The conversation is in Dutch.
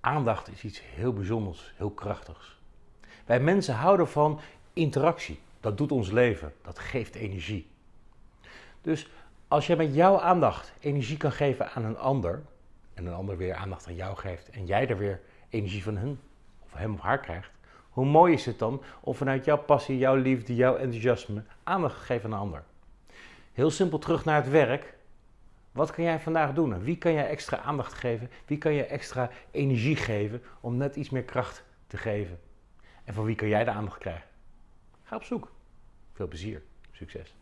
Aandacht is iets heel bijzonders, heel krachtigs. Wij mensen houden van interactie. Dat doet ons leven. Dat geeft energie. Dus als jij met jouw aandacht energie kan geven aan een ander, en een ander weer aandacht aan jou geeft, en jij er weer energie van hem of hem of haar krijgt, hoe mooi is het dan om vanuit jouw passie, jouw liefde, jouw enthousiasme aandacht te geven aan een ander? Heel simpel terug naar het werk. Wat kan jij vandaag doen? wie kan jij extra aandacht geven? Wie kan je extra energie geven om net iets meer kracht te geven? En van wie kan jij de aandacht krijgen? Ga op zoek. Veel plezier. Succes.